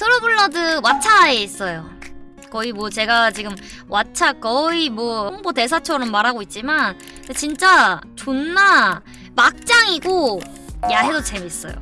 True Blood 왓챠에 있어요. 거의 뭐 제가 지금 왓챠 거의 뭐 홍보 대사처럼 말하고 있지만 진짜 존나 막장이고 야해도 재밌어요.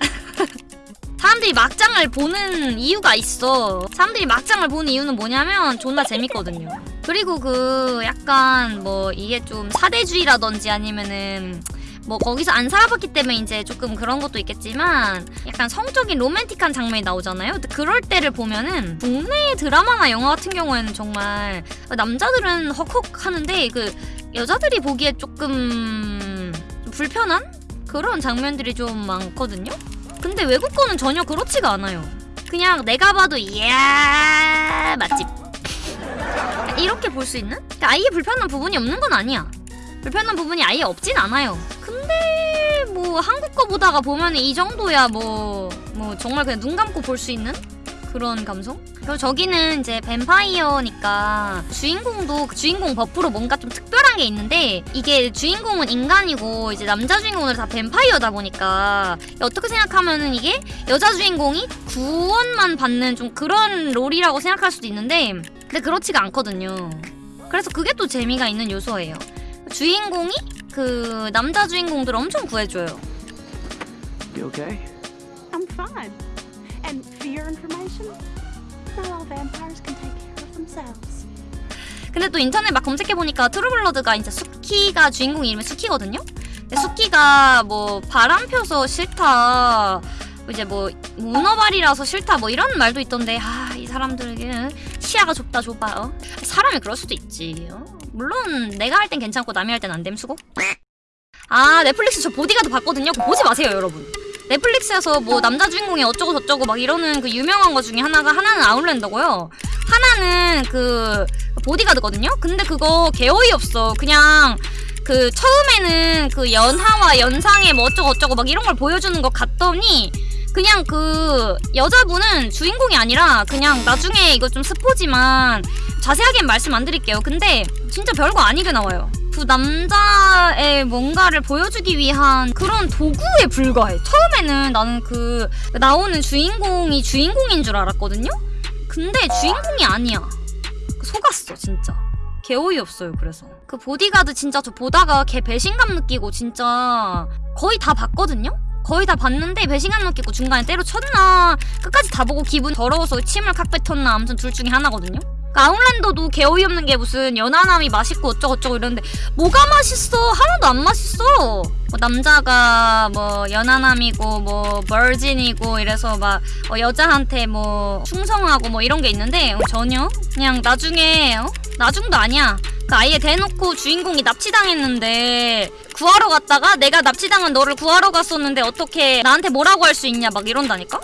사람들이 막장을 보는 이유가 있어. 사람들이 막장을 보는 이유는 뭐냐면 존나 재밌거든요. 그리고 그 약간 뭐 이게 좀 사대주의라든지 아니면은 뭐 거기서 안 살아봤기 때문에 이제 조금 그런 것도 있겠지만 약간 성적인 로맨틱한 장면이 나오잖아요. 그럴 때를 보면은 국내 드라마나 영화 같은 경우에는 정말 남자들은 헉헉 하는데 그 여자들이 보기에 조금 불편한 그런 장면들이 좀 많거든요. 근데 외국 거는 전혀 그렇지가 않아요. 그냥 내가 봐도 이야 맛집 이렇게 볼 수 있는? 그러니까 아예 불편한 부분이 없는 건 아니야. 불편한 부분이 아예 없진 않아요. 근데 뭐 한국 거 보다가 보면 이 정도야 뭐뭐 정말 그냥 눈 감고 볼 수 있는 그런 감성? 그리고 저기는 이제 뱀파이어니까 주인공도 그 주인공 버프로 뭔가 좀 특별한 게 있는데 이게 주인공은 인간이고 이제 남자 주인공은 다 뱀파이어다 보니까 어떻게 생각하면은 이게 여자 주인공이 구원만 받는 좀 그런 롤이라고 생각할 수도 있는데 근데 그렇지가 않거든요. 그래서 그게 또 재미가 있는 요소예요. 주인공이 그 남자 주인공들 엄청 구해줘요. You okay? I'm fine. And for your information, not all vampires can take care of themselves. 근데 또 인터넷 막 검색해 보니까 트루블러드가 이제 수키가 주인공 이름이 수키거든요? 근데 수키가 뭐 바람 펴서 싫다 이제 뭐 문어발이라서 싫다 뭐 이런 말도 있던데 아 이 사람들에게 시야가 좁다 좁아 어? 사람이 그럴 수도 있지 어? 물론 내가 할 땐 괜찮고 남이 할 땐 안 됨 수고. 아 넷플릭스 저 보디가드 봤거든요. 보지 마세요 여러분. 넷플릭스에서 뭐 남자 주인공이 어쩌고 저쩌고 막 이러는 그 유명한 거 중에 하나가 하나는 아웃랜더고요. 하나는 그 보디가드거든요. 근데 그거 개 어이 없어. 그냥 그 처음에는 그 연하와 연상의 뭐 어쩌고 저쩌고 막 이런 걸 보여주는 것 같더니 그냥 그 여자분은 주인공이 아니라 그냥 나중에 이거 좀 스포지만 자세하게는 말씀 안 드릴게요. 근데 진짜 별거 아니게 나와요. 그 남자의 뭔가를 보여주기 위한 그런 도구에 불과해. 처음에는 나는 그 나오는 주인공이 주인공인 줄 알았거든요? 근데 주인공이 아니야. 속았어, 진짜. 개 어이없어요, 그래서. 그 보디가드 진짜 저 보다가 개 배신감 느끼고 진짜 거의 다 봤거든요? 거의 다 봤는데 배신감 느끼고 중간에 때려쳤나? 끝까지 다 보고 기분 더러워서 침을 칵 뱉었나? 아무튼 둘 중에 하나거든요? 그 아웃랜더도 개 어이없는 게 무슨 연하남이 맛있고 어쩌고저쩌고 이러는데 뭐가 맛있어? 하나도 안 맛있어. 뭐 남자가 뭐 연하남이고 뭐 버진이고 이래서 막 어, 여자한테 뭐 충성하고 뭐 이런 게 있는데 어, 전혀? 그냥 나중에 어? 나중도 아니야. 그 아예 대놓고 주인공이 납치당했는데 구하러 갔다가 내가 납치당한 너를 구하러 갔었는데 어떻게 나한테 뭐라고 할 수 있냐 막 이런다니까?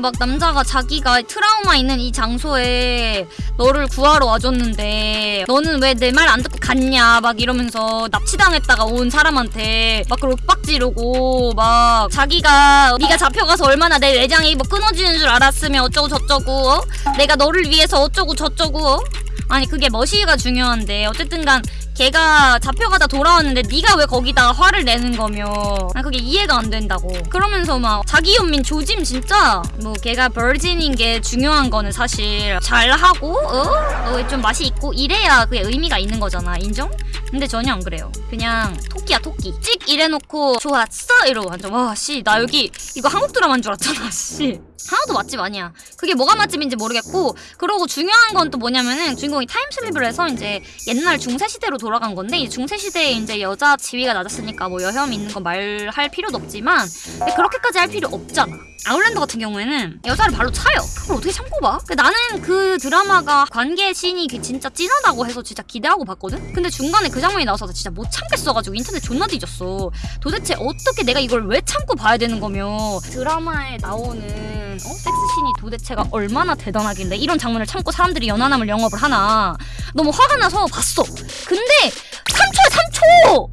막 남자가 자기가 트라우마 있는 이 장소에 너를 구하러 와줬는데 너는 왜 내 말 안 듣고 갔냐 막 이러면서 납치당했다가 온 사람한테 막 그렇게 빡지르고 막 자기가 네가 잡혀가서 얼마나 내 내장이 뭐 끊어지는 줄 알았으면 어쩌고 저쩌고 어? 내가 너를 위해서 어쩌고 저쩌고 어? 아니 그게 머시가 중요한데 어쨌든간 걔가 잡혀가다 돌아왔는데 네가 왜 거기다가 화를 내는 거며 난 그게 이해가 안 된다고 그러면서 막 자기 연민 조짐 진짜 뭐 걔가 버진인 게 중요한 거는 사실 잘하고 어? 어, 좀 맛이 있고 이래야 그게 의미가 있는 거잖아 인정? 근데 전혀 안 그래요. 그냥 토끼야 토끼. 찍 이래놓고 좋았어? 이러고 완전 와 씨 나 여기 이거 한국 드라마인 줄 알았잖아 씨. 하나도 맛집 아니야. 그게 뭐가 맛집인지 모르겠고 그러고 중요한 건 또 뭐냐면은 주인공이 타임슬립을 해서 이제 옛날 중세시대로 돌아간 건데 이 중세시대에 이제 여자 지위가 낮았으니까 뭐 여혐 있는 거 말할 필요도 없지만 근데 그렇게까지 할 필요 없잖아. 아울랜드 같은 경우에는 여자를 발로 차요. 그걸 어떻게 참고 봐? 나는 그 드라마가 관계 씬이 진짜 찐하다고 해서 진짜 기대하고 봤거든? 근데 중간에 그 장면이 나와서 나 진짜 못 참겠어가지고 인터넷 존나 뒤졌어 도대체 어떻게 내가 이걸 왜 참고 봐야 되는 거며 드라마에 나오는 어? 섹스씬이 도대체가 얼마나 대단하길래 이런 장면을 참고 사람들이 연하남을 영업을 하나 너무 화가 나서 봤어 근데 3초에 3초!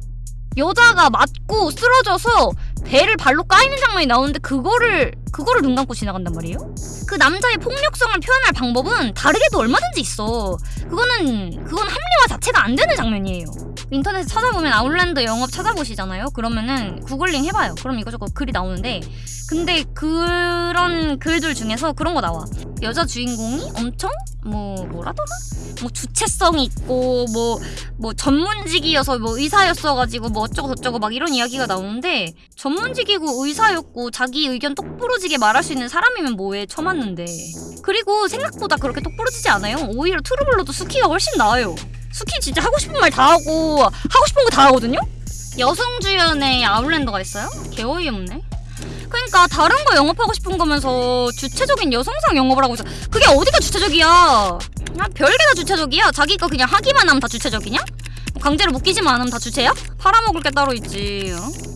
여자가 맞고 쓰러져서 배를 발로 까이는 장면이 나오는데 그거를 그거를 눈 감고 지나간단 말이에요? 그 남자의 폭력성을 표현할 방법은 다르게도 얼마든지 있어. 그거는 그건 합리화 자체가 안 되는 장면이에요. 인터넷에 찾아보면 아울랜드 영업 찾아보시잖아요. 그러면은 구글링 해봐요. 그럼 이거저거 글이 나오는데 근데 그런 글들 중에서 그런 거 나와. 여자 주인공이 엄청 뭐 뭐라더라? 뭐 주체성이 있고 뭐뭐 전문직이어서 뭐 의사였어가지고 뭐 어쩌고 저쩌고 막 이런 이야기가 나오는데 전문직이고 의사였고 자기 의견 똑부러지게 말할 수 있는 사람이면 뭐해 쳐맞는데 그리고 생각보다 그렇게 똑부러지지 않아요 오히려 트루블러도 수키가 훨씬 나아요 수키 진짜 하고 싶은 말 다 하고 하고 싶은 거 다 하거든요 여성 주연의 아울랜더가 있어요 개 어이없네 그러니까 다른 거 영업하고 싶은 거면서 주체적인 여성상 영업을 하고 있어 그게 어디가 주체적이야 그냥 별게 다 주체적이야 자기 거 그냥 하기만 하면 다 주체적이냐? 강제로 묶이지만 않으면 다 주체야? 팔아먹을 게 따로 있지 어?